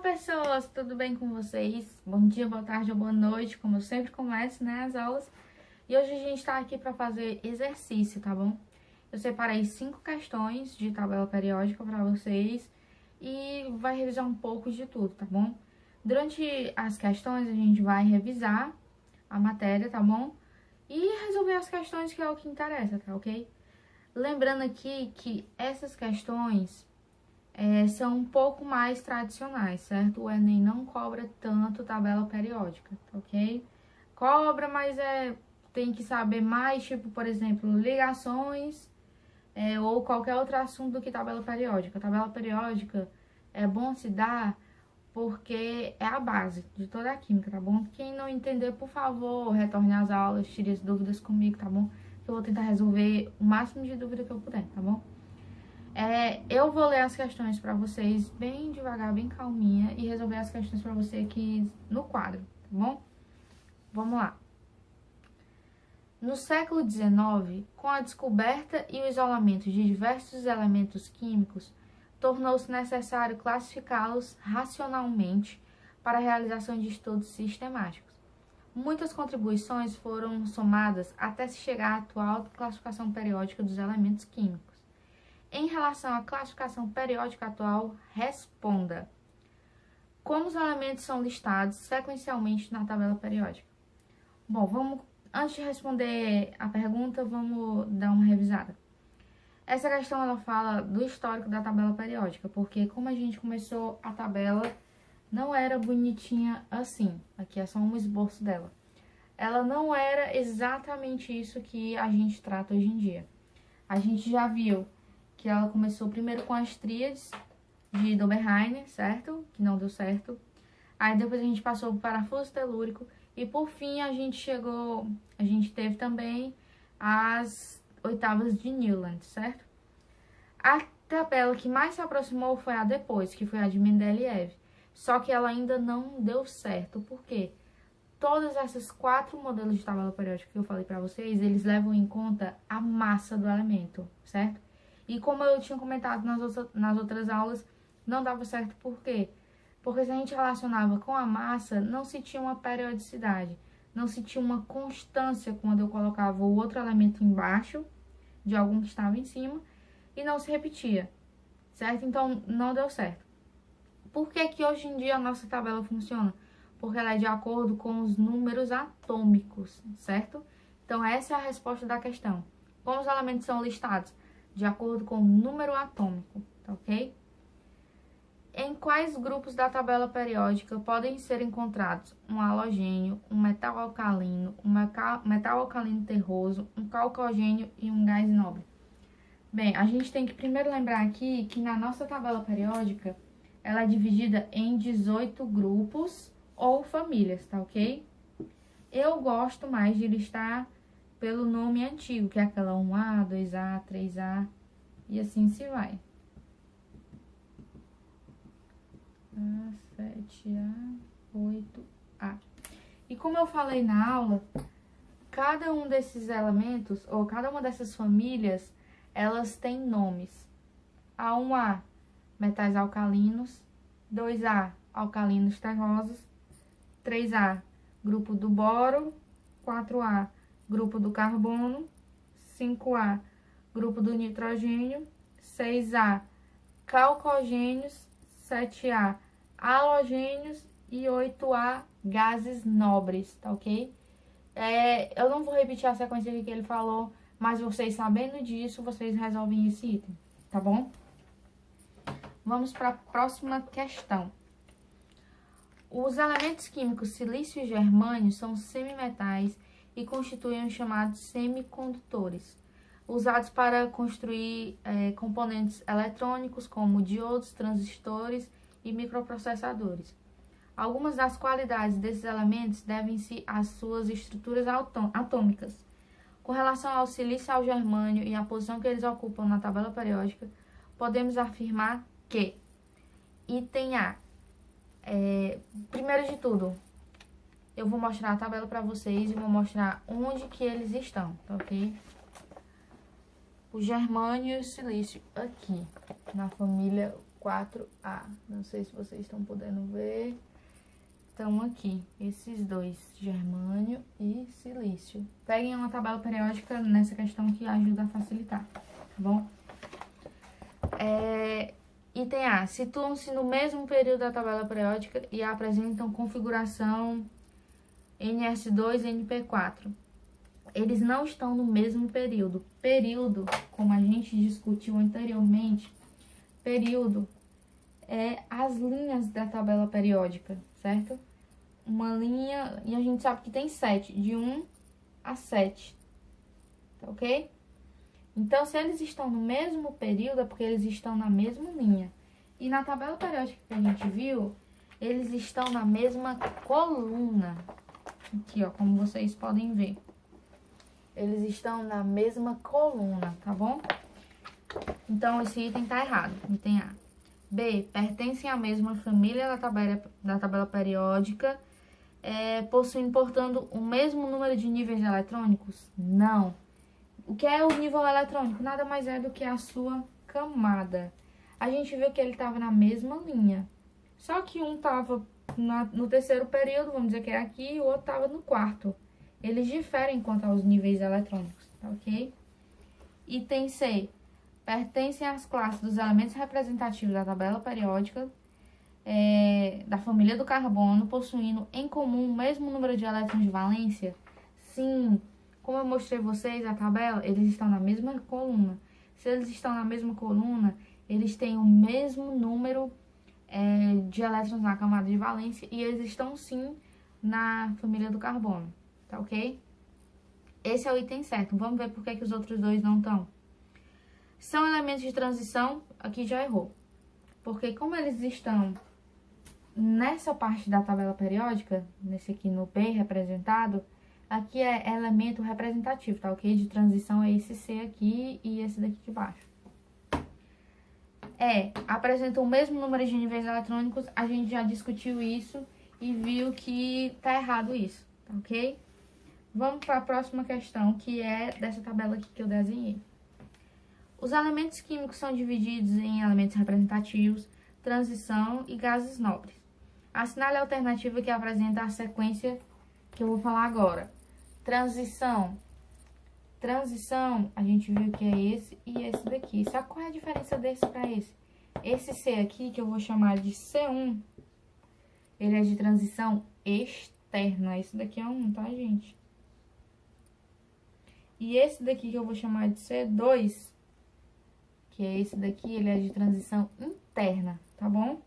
pessoas, tudo bem com vocês? Bom dia, boa tarde ou boa noite, como eu sempre começo, né, as aulas. E hoje a gente tá aqui para fazer exercício, tá bom? Eu separei cinco questões de tabela periódica para vocês e vai revisar um pouco de tudo, tá bom? Durante as questões a gente vai revisar a matéria, tá bom? E resolver as questões que é o que interessa, tá ok? Lembrando aqui que essas questões é, são um pouco mais tradicionais, certo? O Enem não cobra tanto tabela periódica, ok? Cobra, mas é, tem que saber mais, tipo, por exemplo, ligações é, ou qualquer outro assunto do que tabela periódica. Tabela periódica é bom se dar porque é a base de toda a química, tá bom? Quem não entender, por favor, retorne às aulas, tire as dúvidas comigo, tá bom? Eu vou tentar resolver o máximo de dúvida que eu puder, tá bom? É, eu vou ler as questões para vocês bem devagar, bem calminha e resolver as questões para você aqui no quadro, tá bom? Vamos lá. No século XIX, com a descoberta e o isolamento de diversos elementos químicos, tornou-se necessário classificá-los racionalmente para a realização de estudos sistemáticos. Muitas contribuições foram somadas até se chegar à atual classificação periódica dos elementos químicos. Em relação à classificação periódica atual, responda. Como os elementos são listados sequencialmente na tabela periódica? Bom, vamos antes de responder a pergunta, vamos dar uma revisada. Essa questão ela fala do histórico da tabela periódica, porque como a gente começou a tabela, não era bonitinha assim. Aqui é só um esboço dela. Ela não era exatamente isso que a gente trata hoje em dia. A gente já viu que ela começou primeiro com as tríades de Doberheiner, certo? Que não deu certo. Aí depois a gente passou para parafuso telúrico e por fim a gente chegou, a gente teve também as oitavas de Newland, certo? A tabela que mais se aproximou foi a depois, que foi a de Mendeleev. Só que ela ainda não deu certo, por quê? Todas essas quatro modelos de tabela periódica que eu falei para vocês, eles levam em conta a massa do elemento, certo? E como eu tinha comentado nas, outras, nas outras aulas, não dava certo por quê? Porque se a gente relacionava com a massa, não se tinha uma periodicidade, não se tinha uma constância quando eu colocava o outro elemento embaixo de algum que estava em cima e não se repetia, certo? Então, não deu certo. Por que que hoje em dia a nossa tabela funciona? Porque ela é de acordo com os números atômicos, certo? Então, essa é a resposta da questão. Como os elementos são listados? De acordo com o número atômico, tá ok? Em quais grupos da tabela periódica podem ser encontrados um halogênio, um metal alcalino, um metal alcalino terroso, um calcogênio e um gás nobre? Bem, a gente tem que primeiro lembrar aqui que na nossa tabela periódica, ela é dividida em 18 grupos ou famílias, tá ok? Eu gosto mais de listar pelo nome antigo, que é aquela 1A, 2A, 3A e assim se vai. A, 7A, 8A. E como eu falei na aula, cada um desses elementos, ou cada uma dessas famílias, elas têm nomes. A 1A, metais alcalinos. 2A, alcalinos terrosos. 3A, grupo do boro. 4A, grupo do carbono, 5A, grupo do nitrogênio, 6A, calcogênios, 7A, halogênios e 8A, gases nobres, tá ok? É, eu não vou repetir a sequência que ele falou, mas vocês sabendo disso, vocês resolvem esse item, tá bom? Vamos para a próxima questão. Os elementos químicos silício e germânio são semimetais e constituem os chamados semicondutores, usados para construir é, componentes eletrônicos como diodos, transistores e microprocessadores. Algumas das qualidades desses elementos devem-se às suas estruturas atômicas. Com relação ao silício e ao germânio e à posição que eles ocupam na tabela periódica, podemos afirmar que item A, é, primeiro de tudo, eu vou mostrar a tabela para vocês e vou mostrar onde que eles estão, tá ok? O germânio e o silício aqui, na família 4A. Não sei se vocês estão podendo ver. Estão aqui, esses dois, germânio e silício. Peguem uma tabela periódica nessa questão que ajuda a facilitar, tá bom? É, item A. Situam-se no mesmo período da tabela periódica e apresentam configuração NS2 e NP4. Eles não estão no mesmo período. Período, como a gente discutiu anteriormente, período é as linhas da tabela periódica, certo? Uma linha, e a gente sabe que tem sete, de 1 a 7, tá ok? Então, se eles estão no mesmo período, é porque eles estão na mesma linha. E na tabela periódica que a gente viu, eles estão na mesma coluna. Aqui, ó, como vocês podem ver. Eles estão na mesma coluna, tá bom? Então, esse item tá errado, item A. B, pertencem à mesma família da tabela, da tabela periódica, é, possuindo, portanto, o mesmo número de níveis eletrônicos? Não. O que é o nível eletrônico? Nada mais é do que a sua camada. A gente viu que ele estava na mesma linha. Só que um estava no terceiro período, vamos dizer que é aqui, e o outro estava no quarto. Eles diferem quanto aos níveis eletrônicos, tá ok? Item C. Pertencem às classes dos elementos representativos da tabela periódica é, da família do carbono, possuindo em comum o mesmo número de elétrons de valência? Sim. Como eu mostrei vocês a tabela, eles estão na mesma coluna. Se eles estão na mesma coluna, eles têm o mesmo número é, de elétrons na camada de valência e eles estão sim na família do carbono, tá ok? Esse é o item certo. Vamos ver por que, que os outros dois não estão. São elementos de transição, aqui já errou. Porque como eles estão nessa parte da tabela periódica, nesse aqui no P representado, aqui é elemento representativo, tá ok? De transição é esse C aqui e esse daqui de baixo. É, apresenta o mesmo número de níveis eletrônicos, a gente já discutiu isso e viu que tá errado isso, tá ok? Vamos para a próxima questão, que é dessa tabela aqui que eu desenhei. Os elementos químicos são divididos em elementos representativos, transição e gases nobres. Assinale a alternativa que apresenta a sequência que eu vou falar agora. Transição. Transição, a gente viu que é esse e esse daqui. Sabe qual é a diferença desse para esse? Esse C aqui, que eu vou chamar de C1, ele é de transição externa. Esse daqui é um, tá, gente? E esse daqui que eu vou chamar de C2, que é esse daqui, ele é de transição interna, tá bom?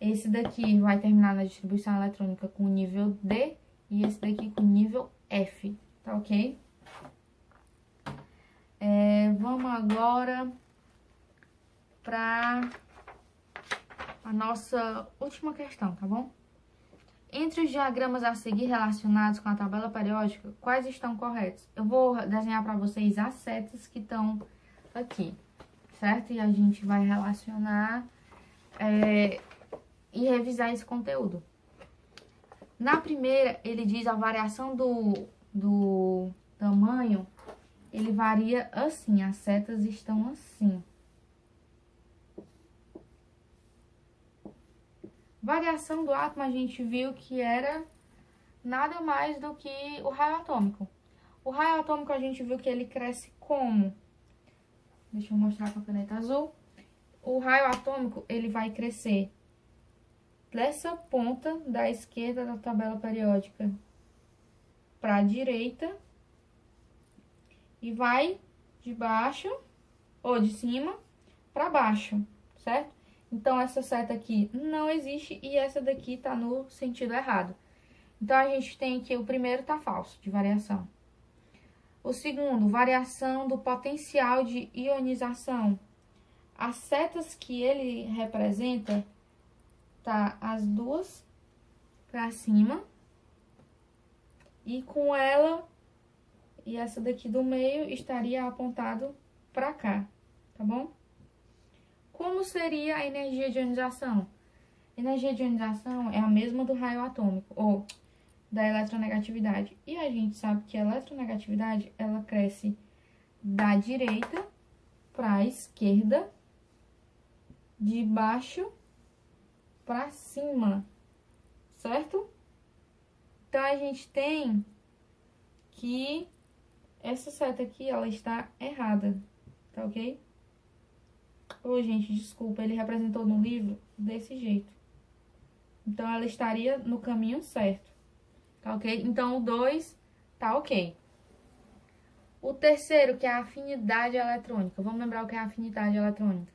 Esse daqui vai terminar na distribuição eletrônica com nível D e esse daqui com nível F, tá ok? É, vamos agora para a nossa última questão, tá bom? Entre os diagramas a seguir relacionados com a tabela periódica, quais estão corretos? Eu vou desenhar para vocês as setas que estão aqui, certo? E a gente vai relacionar é, e revisar esse conteúdo. Na primeira, ele diz a variação do, do tamanho, ele varia assim, as setas estão assim. Variação do átomo, a gente viu que era nada mais do que o raio atômico. O raio atômico, a gente viu que ele cresce como? Deixa eu mostrar com a caneta azul. O raio atômico, ele vai crescer dessa ponta da esquerda da tabela periódica para a direita e vai de baixo ou de cima para baixo, certo? Então, essa seta aqui não existe e essa daqui tá no sentido errado. Então, a gente tem que o primeiro tá falso, de variação. O segundo, variação do potencial de ionização. As setas que ele representa, tá as duas pra cima. E com ela e essa daqui do meio estaria apontado pra cá, tá bom? Como seria a energia de ionização? Energia de ionização é a mesma do raio atômico, ou da eletronegatividade. E a gente sabe que a eletronegatividade, ela cresce da direita para a esquerda de baixo para cima, certo? Então, a gente tem que essa seta aqui, ela está errada, tá ok? Ô, gente, desculpa, ele representou no livro desse jeito. Então, ela estaria no caminho certo, tá ok? Então, o 2 tá ok. O terceiro, que é a afinidade eletrônica. Vamos lembrar o que é a afinidade eletrônica.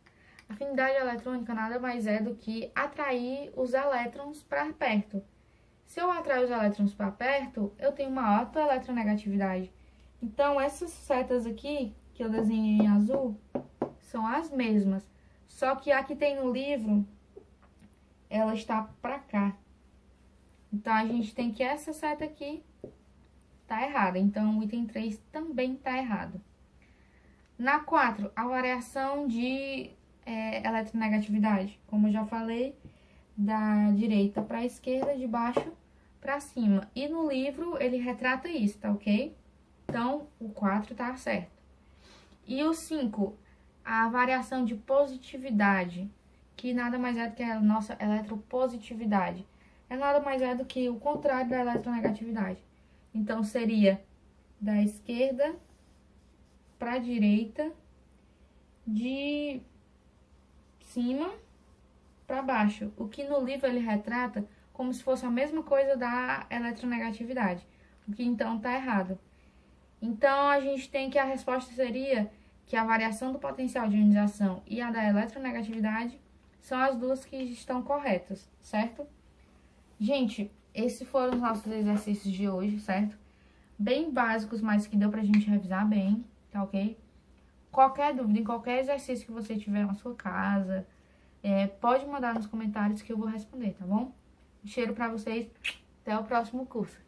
A afinidade eletrônica nada mais é do que atrair os elétrons para perto. Se eu atrair os elétrons para perto, eu tenho uma alta eletronegatividade. Então, essas setas aqui, que eu desenhei em azul, são as mesmas. Só que a que tem no livro, ela está para cá. Então, a gente tem que essa seta aqui tá errada. Então, o item 3 também tá errado. Na 4, a variação de é, eletronegatividade. Como eu já falei, da direita para a esquerda, de baixo para cima. E no livro, ele retrata isso, tá ok? Então, o 4 tá certo. E o 5, a variação de positividade, que nada mais é do que a nossa eletropositividade. É nada mais é do que o contrário da eletronegatividade. Então, seria da esquerda para a direita, de cima para baixo. O que no livro ele retrata como se fosse a mesma coisa da eletronegatividade. O que então está errado. Então, a gente tem que a resposta seria que a variação do potencial de ionização e a da eletronegatividade são as duas que estão corretas, certo? Gente, esses foram os nossos exercícios de hoje, certo? Bem básicos, mas que deu pra gente revisar bem, tá ok? Qualquer dúvida, em qualquer exercício que você tiver na sua casa, é, pode mandar nos comentários que eu vou responder, tá bom? Um cheiro pra vocês, até o próximo curso.